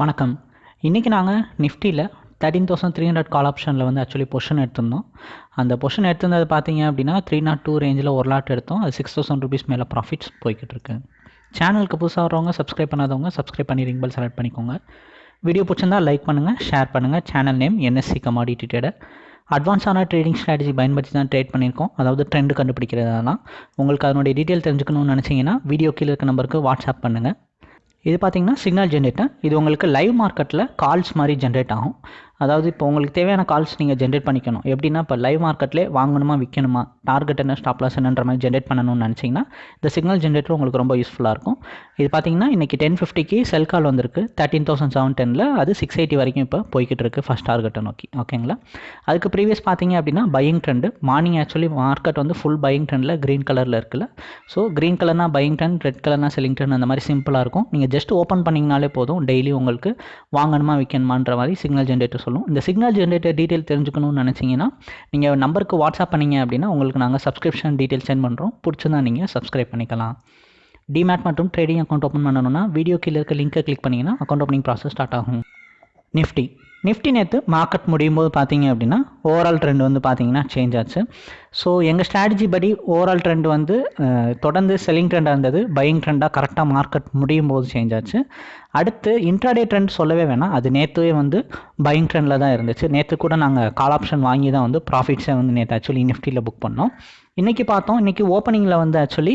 வணக்கம். இன்றைக்கி நாங்கள் நிஃப்டியில் thirteen thousand three hundred call ஆப்ஷனில் வந்து ஆக்சுவலி பொஷன் எடுத்திருந்தோம். அந்த பொஷன் எடுத்திருந்தது பார்த்தீங்க அப்படின்னா த்ரீ நாட் டூ ரேஞ்சில் ஒரு லாட் எடுத்தோம். அது சிக்ஸ் தௌசண்ட் ருபீஸ் மேலே ப்ராஃபிட்ஸ் போய்கிட்டு இருக்கு. சேனலுக்கு புதுசாக வரவங்க சப்ஸ்கிரைப் பண்ணாதவங்க சப்ஸ்கிரைப் பண்ணி ரிங் பெல் செலக்ட் பண்ணிக்கோங்க. வீடியோ பிடிச்சிருந்தா லைக் பண்ணுங்கள் ஷேர் பண்ணுங்கள் channel name NSC commodity trader அட்வான்ஸான trading strategy பயன்படுத்தி தான் ட்ரேட் பண்ணியிருக்கோம். அதாவது ட்ரெண்டு கண்டுபிடிக்கிறதா உங்களுக்கு அதனுடைய டீட்டெயில் தெரிஞ்சுக்கணும்னு நினச்சிங்கன்னா வீடியோ கீழே இருக்க நம்பருக்கு வாட்ஸ்அப் பண்ணுங்கள் இது பார்த்தீங்கன்னா சிக்னல் ஜென்ரேட்டர் இது உங்களுக்கு லைவ் மார்க்கெட்டில் கால்ஸ் மாதிரி ஜென்ரேட் ஆகும். அதாவது இப்போ உங்களுக்கு தேவையான கால்ஸ் நீங்கள் ஜென்ரேட் பண்ணிக்கணும். எப்படின்னா இப்போ லைவ் மார்க்கெட்லேயே வாங்கணுமா விற்கணுமா டார்கெட் என்ன ஸ்டாப் லாஸ் என்னன்ற மாதிரி ஜென்ரேட் பண்ணணும்னு நினச்சிங்கன்னா இந்த சிக்னல் ஜென்ரேட்டர் உங்களுக்கு ரொம்ப யூஸ்ஃபுல்லாக இருக்கும். இது பார்த்தீங்கன்னா இன்றைக்கி டென் ஃபிஃப்டிக்கு செல் கால் வந்திருக்கு. தேர்ட்டின் தௌசண்ட் செவன் டெனில் அது சிக்ஸ் எயிட்டி வரைக்கும் இப்போ போய்கிட்டு இருக்குது ஃபஸ்ட் டார்கெட்டை நோக்கி. ஓகேங்களா அதுக்கு ப்ரீவியஸ் பார்த்தீங்க அப்படின்னா buying trend morning actually market வந்து ஃபுல் பையிங் ட்ரெண்டில் க்ரீன் கலரில் இருக்குல்ல. ஸோ க்ரீன் கலர்னா பையிங் ட்ரெண்ட் ரெட் கலர்னா செல்லிங் ட்ரெண்ட் அந்த மாதிரி சிம்பிளாக இருக்கும். நீங்கள் ஜஸ்ட் ஓப்பன் பண்ணிங்கனாலே போதும். டெய்லி உங்களுக்கு வாங்கணுமா விற்கணுமான்ற மாதிரி சிக்னல் ஜென்ரேட்டர் சொல்லும். இந்த சிக்னல் ஜென்ரேட்டர் டீட்டெயில் தெரிஞ்சுக்கணும்னு நினச்சிங்கன்னா நீங்கள் நம்பருக்கு வாட்ஸ்அப் பண்ணிங்க அப்படின்னா உங்களுக்கு நாங்கள் சப்ஸ்கிரிப்ஷன் டீட்டெயில் சென்ட் பண்ணுறோம் பிடிச்சிருந்தா நீங்கள் சப்ஸ்கிரைப் பண்ணிக்கலாம். டிமேட் மற்றும் ட்ரேடிங் அக்கௌண்ட் ஓப்பன் பண்ணணும்னா வீடியோ கீழே இருக்க லிங்க்கை கிளிக் பண்ணிங்கன்னா அக்கௌண்ட் ஓப்பனிங் ப்ராசஸ் ஸ்டார்ட் ஆகும். நிஃப்டி நிஃப்டி நேற்று மார்க்கெட் முடியும் போது பார்த்தீங்க அப்படின்னா ஓவரால் ட்ரெண்ட் வந்து பார்த்தீங்கன்னா சேஞ்ச் ஆச்சு. ஸோ எங்கள் ஸ்ட்ராட்டஜி படி ஓவரால் ட்ரெண்ட் வந்து தொடர்ந்து செல்லிங் ட்ரெண்டாக இருந்தது. பையிங் ட்ரெண்டாக கரெக்டாக மார்க்கெட் முடியும் போது சேஞ்ச் ஆச்சு. அடுத்து இன்ட்ராடே ட்ரெண்ட் சொல்லவே வேணாம். அது நேற்றுவே வந்து பையிங் ட்ரெண்டில் தான் இருந்துச்சு. நேற்று கூட நாங்கள் கால் ஆப்ஷன் வாங்கி தான் வந்து ப்ராஃபிட்ஸை வந்து நேற்று ஆக்சுவலி நிஃப்டியில் புக் பண்ணோம். இன்றைக்கி பார்த்தோம். இன்றைக்கி ஓப்பனிங்கில் வந்து ஆக்சுவலி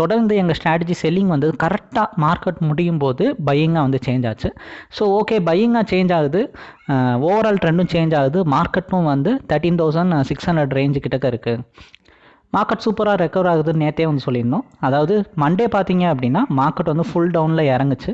தொடர்ந்து எங்கள் ஸ்ட்ராட்டஜி செல்லிங் வந்து கரெக்டாக மார்க்கெட் முடியும் போது பையிங்காக வந்து சேஞ்ச் ஆச்சு. ஸோ ஓகே பையிங்காக சேஞ்ச் ஆகுது. ஓவரால் ட்ரெண்டும் சேஞ்ச் ஆகுது. மார்க்கெட்டும் வந்து thirteen thousand six hundred range கிட்டக்க இருக்குது மார்க்கெட் சூப்பராக ரெக்கவர் ஆகுதுன்னு நேற்றே வந்து சொல்லியிருந்தோம். அதாவது மண்டே பார்த்தீங்க அப்படின்னா மார்க்கெட் வந்து ஃபுல் டவுனில் இறங்குச்சு.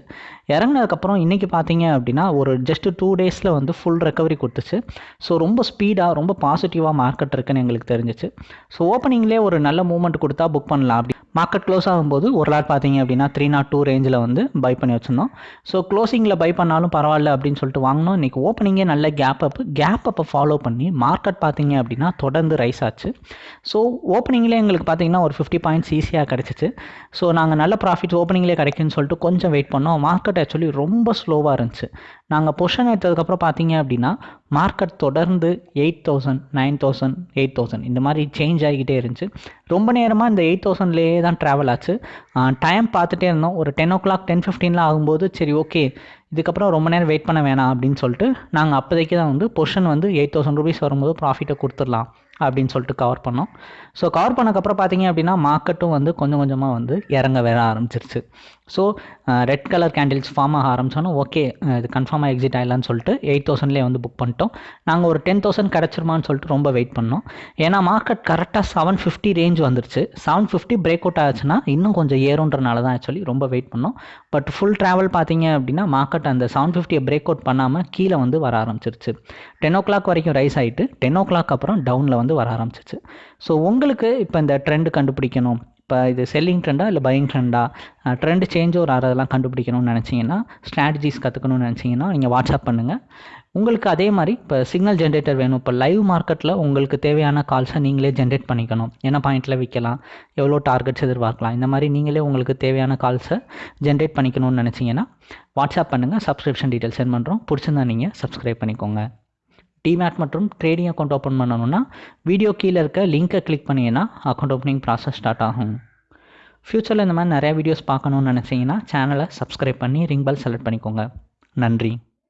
இறங்கினதுக்கப்புறம் இன்றைக்கி பார்த்தீங்க அப்படின்னா ஒரு ஜஸ்ட் டூ டேஸில் வந்து ஃபுல் ரெக்கவரி கொடுத்துச்சு. ஸோ ரொம்ப ஸ்பீடாக ரொம்ப பாசிட்டிவாக மார்க்கெட் இருக்குன்னு எங்களுக்கு தெரிஞ்சிச்சு. ஸோ ஓப்பனிங்லேயே ஒரு நல்ல மூவ்மெண்ட் கொடுத்தா புக் பண்ணலாம் அப்படி. மார்க்கெட் க்ளோஸ் ஆகும்போது ஒரு லாட் பார்த்தீங்க அப்படின்னா த்ரீ நாட் டூ ரேஞ்சில் வந்து பை பண்ணி வச்சுருந்தோம். ஸோ க்ளோசிங்கில் பை பண்ணாலும் பரவாயில்ல அப்படின்னு சொல்லிட்டு வாங்கினோம். இன்றைக்கி ஓப்பனிங்கே நல்ல கேப் அப் கேப் அப்பை ஃபாலோ பண்ணி மார்க்கெட் பார்த்தீங்க அப்படின்னா தொடர்ந்து ரைஸ் ஆச்சு. ஸோ ஓப்பனிங்லேயே எங்களுக்கு பார்த்தீங்கன்னா ஒரு ஃபிஃப்டி பாயிண்ட்ஸ் ஈஸியாக கிடச்சிச்சு. ஸோ நாங்கள் நல்ல ப்ராஃபிட் ஓப்பனிங்லேயே கிடைக்குன்னு சொல்லிட்டு கொஞ்சம் வெயிட் பண்ணோம். மார்க்கெட் ஆக்சுவலி ரொம்ப ஸ்லோவாக இருந்துச்சு. நாங்கள் பொஷன் எடுத்ததுக்கப்புறம் பார்த்தீங்க அப்படின்னா மார்க்கெட் தொடர்ந்து eight thousand nine thousand eight thousand இந்த மாதிரி சேஞ்ச் ஆகிக்கிட்டே இருந்துச்சு. ரொம்ப நேரமாக இந்த எயிட் தௌசண்ட்லேயே தான் ட்ராவல் ஆச்சு. டைம் பார்த்துட்டே இருந்தோம். ஒரு டென் ஓ கிளாக் டென் ஃபிஃப்டீனில் ஆகும்போது சரி ஓகே இதுக்கப்புறம் ரொம்ப நேரம் வெயிட் பண்ண வேணாம் அப்படின்னு சொல்லிட்டு நாங்கள் அப்போதைக்கு தான் வந்து பொஷன் வந்து எயிட் தௌசண்ட் ருபீஸ் வரும்போது ப்ராஃபிட்டை கொடுத்துடலாம் அப்படின்னு சொல்லிட்டு கவர் பண்ணோம். ஸோ கவர் பண்ணக்கப்புறம் பார்த்தீங்க அப்படின்னா மார்க்கெட்டும் வந்து கொஞ்சம் கொஞ்சமாக வந்து இறங்க வர ஆரம்பிச்சிருச்சு. So red colour candles form ஆக ஆரம்பிச்சோன்னா ஓகே இது கன்ஃபார்மாக எக்ஸிட் ஆகலான்னு சொல்லிட்டு எயிட் தௌசண்ட்லேயே வந்து புக் பண்ணிட்டோம். நாங்கள் ஒரு டென் தௌசண்ட் கிடச்சிருமான்னு சொல்லிட்டு ரொம்ப வெயிட் பண்ணோம். ஏன்னா மார்க்கெட் கரெக்டாக செவன் ஃபிஃப்டி ரேஞ்ச் வந்துருச்சு. செவன் ஃபிஃப்டி பிரேக் அவுட் ஆச்சுன்னா இன்னும் கொஞ்சம் ஏறுன்றனால தான் ஆக்சுவலி ரொம்ப வெயிட் பண்ணோம். பட் ஃபுல் ட்ராவல் பார்த்தீங்க அப்படின்னா மார்க்கெட் பட் அந்த செவன் ஃபிஃப்டியை பிரேக் அவுட் பண்ணாமல் கீழே வந்து வர ஆரம்பிச்சிருச்சு. டென் ஓ கிளாக் வரைக்கும் ரைஸ் ஆகிட்டு டென் ஓ கிளாக் அப்புறம் டவுனில் வந்து வர ஆரம்பிச்சிச்சு ஸோ உங்களுக்கு இப்போ இந்த ட்ரெண்டு கண்டுபிடிக்கணும். இப்போ இது செல்லிங் ட்ரெண்டா இல்லை பையிங் ட்ரெண்டா ட்ரெண்ட் சேஞ்ச் ஒரு அதெல்லாம் கண்டுபிடிக்கணும்னு நினச்சிங்கன்னா ஸ்ட்ராட்டஜிஸ் கற்றுக்கணும்னு நினச்சிங்கன்னா நீங்கள் வாட்ஸ்அப் பண்ணுங்கள் உங்களுக்கு அதே மாதிரி இப்போ சிக்னல் ஜென்ரேட்டர் வேணும். இப்போ லைவ் மார்க்கெட்டில் உங்களுக்கு தேவையான கால்ஸை நீங்களே ஜென்ரேட் பண்ணிக்கணும். என்ன பாயிண்ட்டில் விற்கலாம்? எவ்வளோ டார்கெட்ஸ் எதிர்பார்க்கலாம்? இந்த மாதிரி நீங்களே உங்களுக்கு தேவையான கால்ஸை ஜென்ரேட் பண்ணிக்கணும்னு நினச்சிங்கன்னா வாட்ஸ்அப் பண்ணுங்கள் சப்ஸ்கிரிப்ஷன் டீட்டெயில் சென்ட் பண்ணுறோம் பிடிச்சிருந்தா நீங்கள் சப்ஸ்கிரைப் பண்ணிக்கோங்க. டிமேட் மற்றும் ட்ரேடிங் அக்கௌண்ட் ஓப்பன் பண்ணணும்னா வீடியோ கீழே இருக்க லிங்க்கை கிளிக் பண்ணிங்கன்னா அக்கௌண்ட் ஓப்பனிங் ப்ராசஸ் ஸ்டார்ட் ஆகும். ஃப்யூச்சரில் இந்த மாதிரி நிறையா வீடியோஸ் பார்க்கணுன்னு நினச்சிங்கன்னா சேனலை சப்ஸ்கிரைப் பண்ணி ரிங் பெல் செலக்ட் பண்ணிக்கோங்க. நன்றி.